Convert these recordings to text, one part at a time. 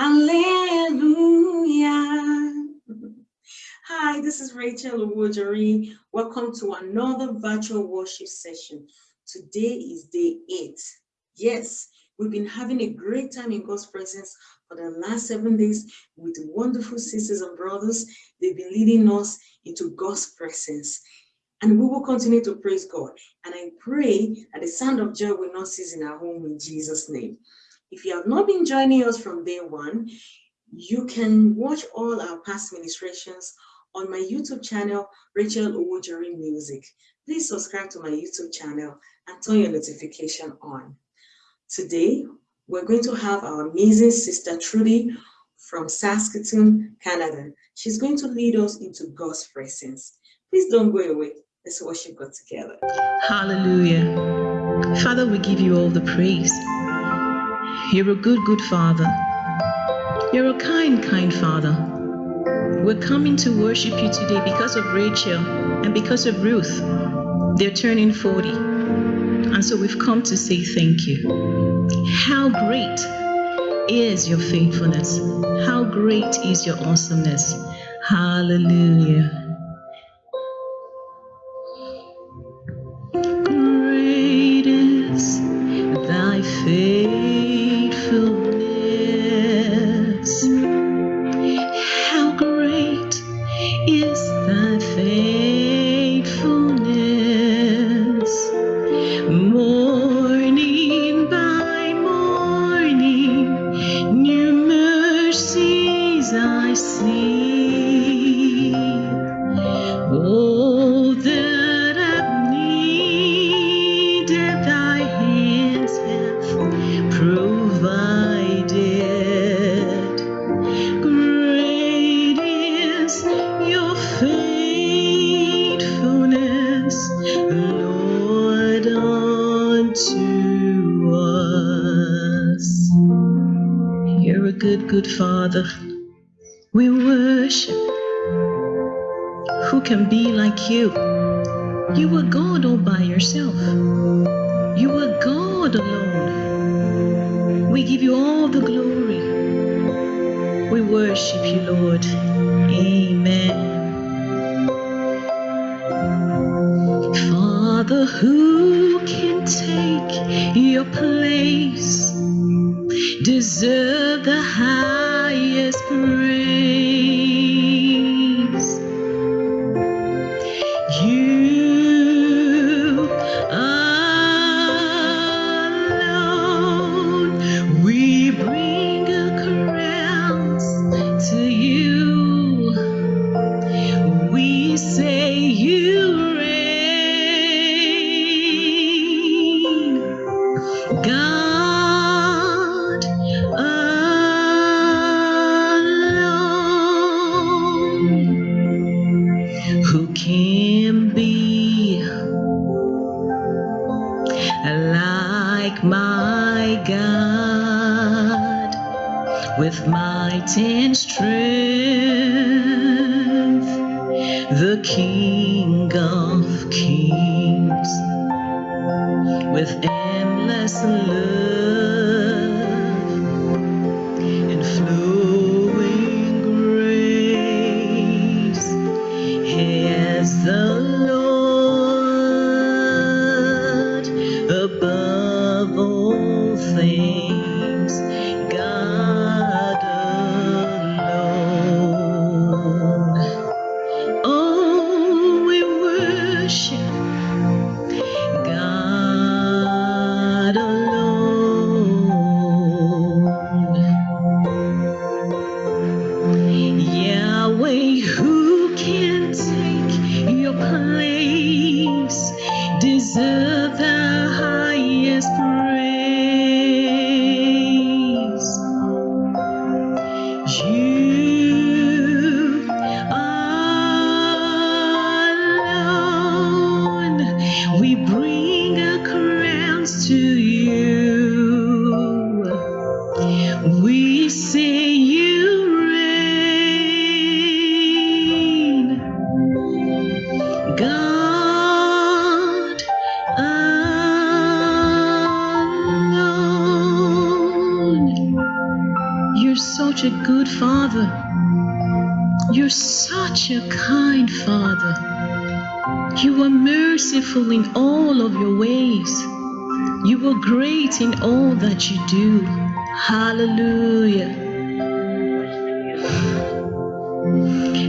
Hallelujah. Hi, this is Rachel Owojori. Welcome to another virtual worship session. Today is day eight. Yes, we've been having a great time in God's presence for the last seven days with wonderful sisters and brothers. They've been leading us into God's presence. And we will continue to praise God. And I pray that the sound of joy will not cease in our home in Jesus' name. If you have not been joining us from day one, you can watch all our past ministrations on my YouTube channel, Rachel Owojori Music. Please subscribe to my YouTube channel and turn your notification on. Today, we're going to have our amazing sister Trudy from Saskatoon, Canada. She's going to lead us into God's presence. Please don't go away. Let's worship God together. Hallelujah. Father, we give you all the praise. You're a good, good Father. You're a kind, kind Father. We're coming to worship you today because of Rachel and because of Ruth. They're turning 40. And so we've come to say thank you. How great is your faithfulness? How great is your awesomeness? Hallelujah. Good, Father. We worship. Who can be like you? You are God all by yourself. You are God alone. We give you all the glory. We worship you, Lord. Amen. Father, who can take your place? Deserve the highest with might and strength, the King of kings with endless love and flowing grace. As the such a good Father. You're such a kind Father. You are merciful in all of your ways. You are great in all that you do. Hallelujah.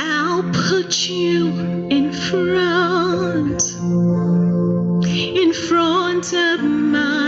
I'll put you in front, in front of my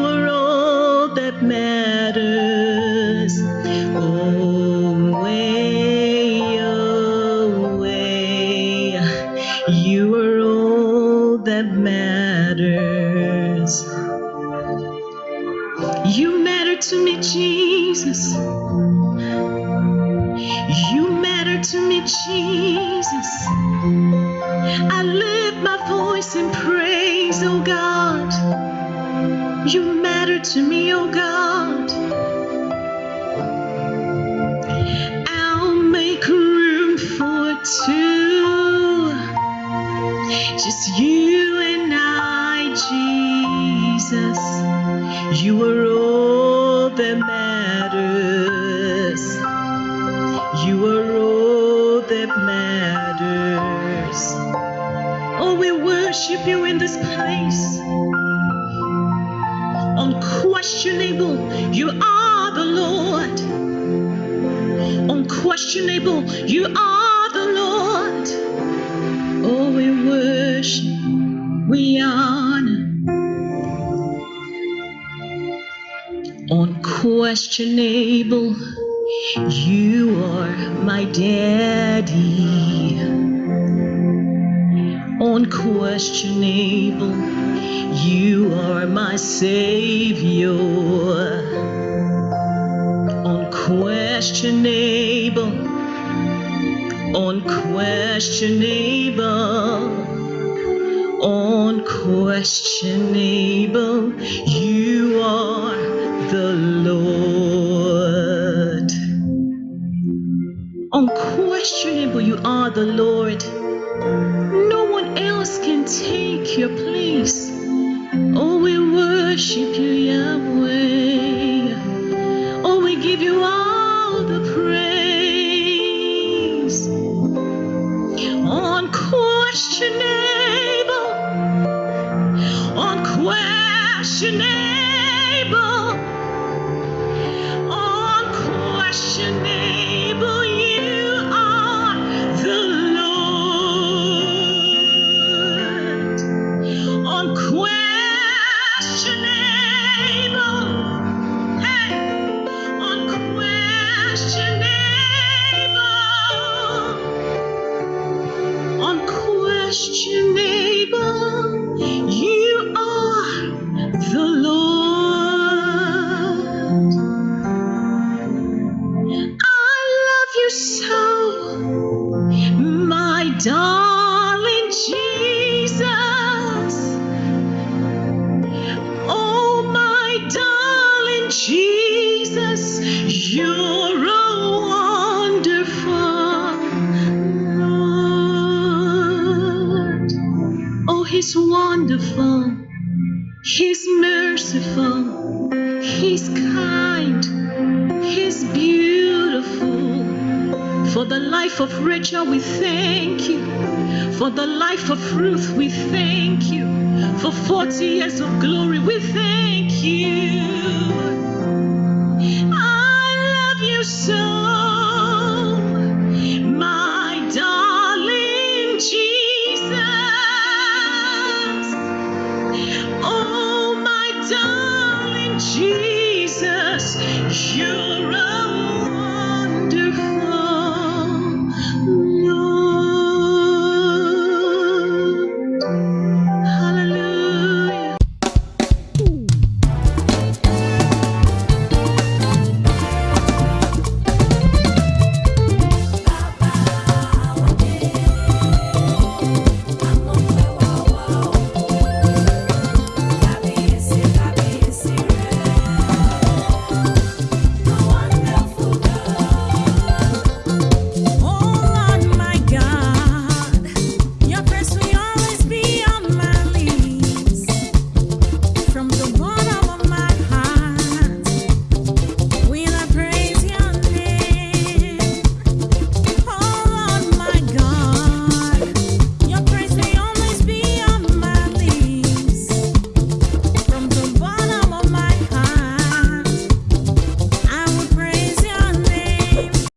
You are all that matters. Oh, way, oh. You are all that matters. You matter to me, Jesus. You matter to me, Jesus. I lift my voice in praise, oh God. You matter to me, oh God. I'll make room for two. Just you and I, Jesus. You are all that matters. You are all that matters. Oh, we worship you in this place. Unquestionable, you are the Lord. Unquestionable, you are the Lord. Oh, we worship, we honor. Unquestionable, you are my daddy. Unquestionable, you are my savior. Unquestionable, unquestionable, unquestionable, you are the Lord. Unquestionable, you are the Lord. No one else can take your place. Oh, we worship you, Yahweh. Oh, we give you all the praise. Unquestionable, unquestionable, You are the Lord. I love you so, my darling Jesus. Oh, my darling Jesus, you're wonderful, He's merciful, He's kind, He's beautiful. For the life of Rachel, we thank you. For the life of Ruth, we thank you. For 40 years of glory, we thank you. I love you so. you're